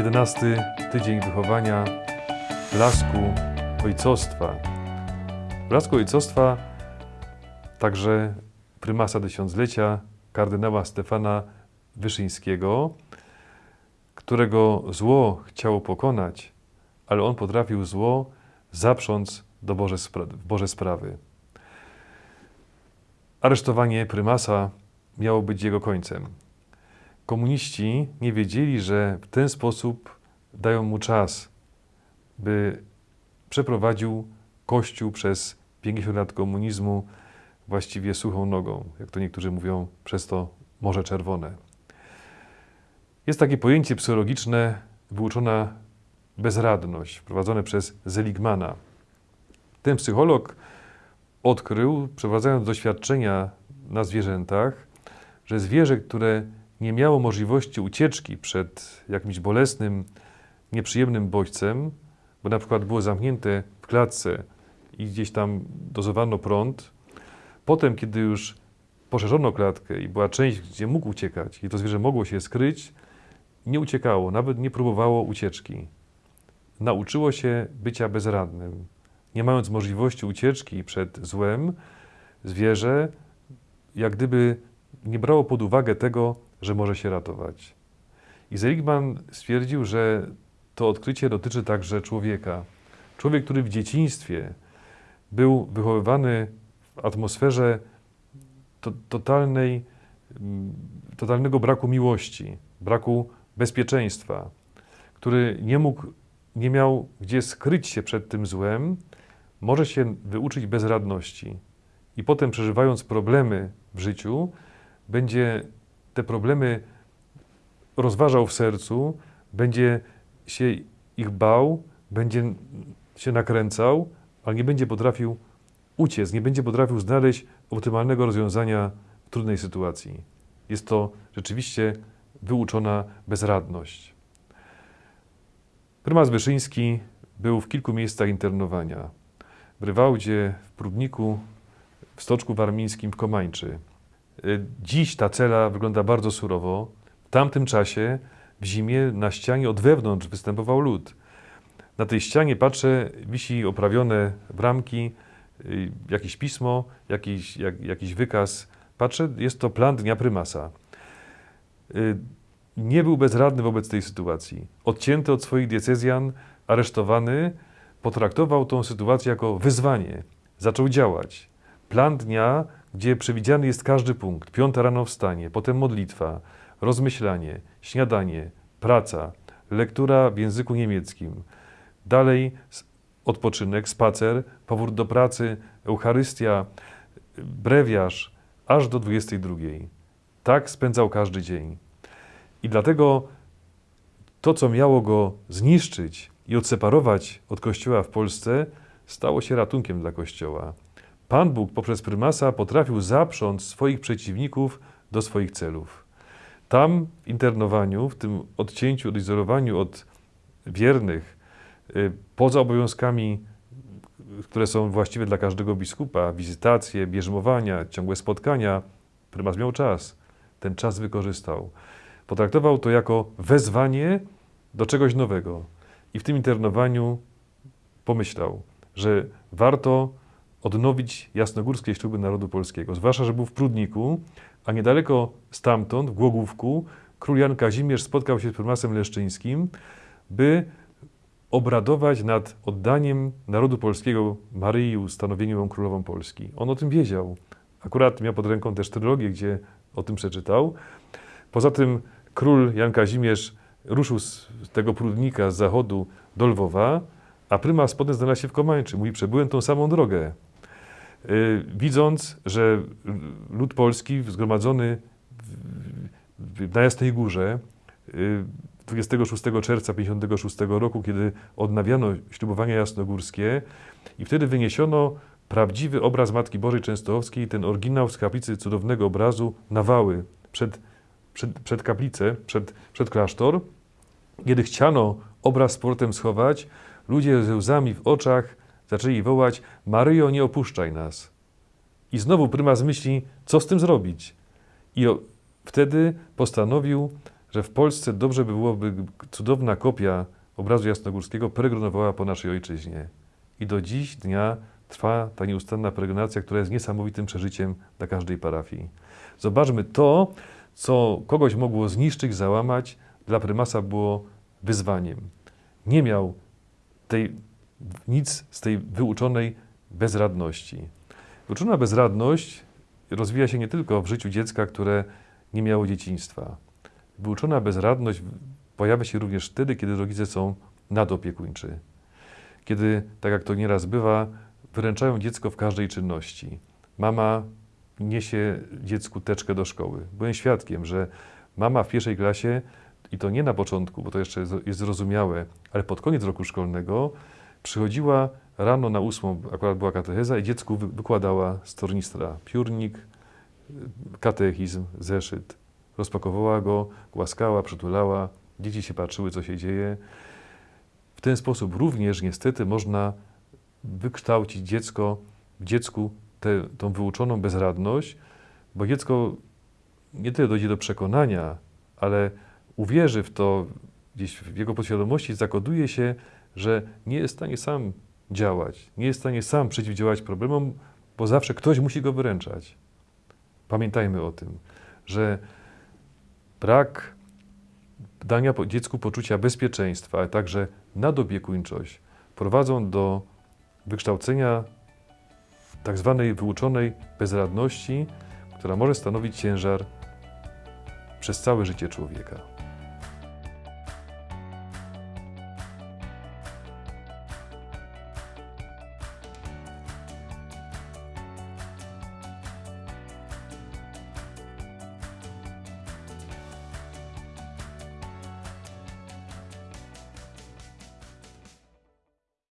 11 tydzień wychowania blasku ojcostwa. Blasku ojcostwa także prymasa tysiąclecia kardynała Stefana Wyszyńskiego, którego zło chciało pokonać, ale on potrafił zło zaprząc do Boże, w Boże sprawy. Aresztowanie prymasa miało być jego końcem. Komuniści nie wiedzieli, że w ten sposób dają mu czas, by przeprowadził Kościół przez 50 lat komunizmu właściwie suchą nogą, jak to niektórzy mówią, przez to Morze Czerwone. Jest takie pojęcie psychologiczne, wyuczona bezradność, wprowadzone przez Zeligmana. Ten psycholog odkrył, przeprowadzając doświadczenia na zwierzętach, że zwierzę, które nie miało możliwości ucieczki przed jakimś bolesnym, nieprzyjemnym bodźcem, bo na przykład było zamknięte w klatce i gdzieś tam dozowano prąd, potem, kiedy już poszerzono klatkę i była część, gdzie mógł uciekać i to zwierzę mogło się skryć, nie uciekało, nawet nie próbowało ucieczki. Nauczyło się bycia bezradnym. Nie mając możliwości ucieczki przed złem, zwierzę jak gdyby nie brało pod uwagę tego, że może się ratować. I Seligman stwierdził, że to odkrycie dotyczy także człowieka. Człowiek, który w dzieciństwie był wychowywany w atmosferze to, totalnej, mm, totalnego braku miłości, braku bezpieczeństwa, który nie mógł, nie miał gdzie skryć się przed tym złem, może się wyuczyć bezradności. I potem przeżywając problemy w życiu, będzie te problemy rozważał w sercu, będzie się ich bał, będzie się nakręcał, ale nie będzie potrafił uciec, nie będzie potrafił znaleźć optymalnego rozwiązania w trudnej sytuacji. Jest to rzeczywiście wyuczona bezradność. Prymas Wyszyński był w kilku miejscach internowania. W Rywałdzie, w Prudniku, w Stoczku Warmińskim, w Komańczy. Dziś ta cela wygląda bardzo surowo. W tamtym czasie w zimie na ścianie od wewnątrz występował lód. Na tej ścianie patrzę, wisi oprawione bramki, y, jakieś pismo, jakiś, jak, jakiś wykaz. Patrzę, jest to plan dnia prymasa. Y, nie był bezradny wobec tej sytuacji. Odcięty od swoich diecezjan, aresztowany, potraktował tą sytuację jako wyzwanie. Zaczął działać. Plan dnia, gdzie przewidziany jest każdy punkt. Piąta rano wstanie, potem modlitwa, rozmyślanie, śniadanie, praca, lektura w języku niemieckim. Dalej odpoczynek, spacer, powrót do pracy, Eucharystia, brewiarz, aż do 22. Tak spędzał każdy dzień. I dlatego to, co miało go zniszczyć i odseparować od Kościoła w Polsce, stało się ratunkiem dla Kościoła. Pan Bóg poprzez prymasa potrafił zaprząc swoich przeciwników do swoich celów. Tam w internowaniu, w tym odcięciu, odizolowaniu od wiernych, y, poza obowiązkami, które są właściwe dla każdego biskupa, wizytacje, bierzmowania, ciągłe spotkania, prymas miał czas. Ten czas wykorzystał. Potraktował to jako wezwanie do czegoś nowego. I w tym internowaniu pomyślał, że warto odnowić jasnogórskie śluby narodu polskiego. Zwłaszcza, że był w Prudniku, a niedaleko stamtąd, w Głogówku, król Jan Kazimierz spotkał się z prymasem leszczyńskim, by obradować nad oddaniem narodu polskiego Maryi ustanowieniem królową Polski. On o tym wiedział. Akurat miał pod ręką też trylogię, gdzie o tym przeczytał. Poza tym król Jan Kazimierz ruszył z tego Prudnika z zachodu do Lwowa, a prymas potem znalazł się w Komańczy. Mówi, przebyłem tą samą drogę. Y, widząc, że lud polski zgromadzony na Jasnej Górze 26 y, czerwca 56 roku, kiedy odnawiano ślubowania jasnogórskie i wtedy wyniesiono prawdziwy obraz Matki Bożej Częstochowskiej, ten oryginał z kaplicy cudownego obrazu na wały przed, przed, przed kaplicę, przed, przed klasztor. Kiedy chciano obraz z portem schować, ludzie ze łzami w oczach Zaczęli wołać, Maryjo, nie opuszczaj nas. I znowu prymas myśli, co z tym zrobić. I wtedy postanowił że w Polsce dobrze by było, by cudowna kopia obrazu jasnogórskiego peregrinowała po naszej ojczyźnie. I do dziś dnia trwa ta nieustanna peregrinacja, która jest niesamowitym przeżyciem dla każdej parafii. Zobaczmy to, co kogoś mogło zniszczyć, załamać, dla prymasa było wyzwaniem. Nie miał tej, nic z tej wyuczonej bezradności. Wyuczona bezradność rozwija się nie tylko w życiu dziecka, które nie miało dzieciństwa. Wyuczona bezradność pojawia się również wtedy, kiedy rodzice są nadopiekuńczy. Kiedy, tak jak to nieraz bywa, wyręczają dziecko w każdej czynności. Mama niesie dziecku teczkę do szkoły. Byłem świadkiem, że mama w pierwszej klasie, i to nie na początku, bo to jeszcze jest zrozumiałe, ale pod koniec roku szkolnego przychodziła rano na ósmą, akurat była katecheza i dziecku wy- wykładała z tornistra piórnik, katechizm, zeszyt. Rozpakowała go, głaskała, przytulała, dzieci się patrzyły, co się dzieje. W ten sposób również niestety można wykształcić dziecko, w dziecku tę tą wyuczoną bezradność, bo dziecko nie tyle dojdzie do przekonania, ale uwierzy w to, gdzieś w jego podświadomości zakoduje się, że nie jest w stanie sam działać, nie jest w stanie sam przeciwdziałać problemom, bo zawsze ktoś musi go wyręczać. Pamiętajmy o tym, że brak dania dziecku poczucia bezpieczeństwa, ale także nadopiekuńczość prowadzą do wykształcenia tak zwanej wyuczonej bezradności, która może stanowić ciężar przez całe życie człowieka.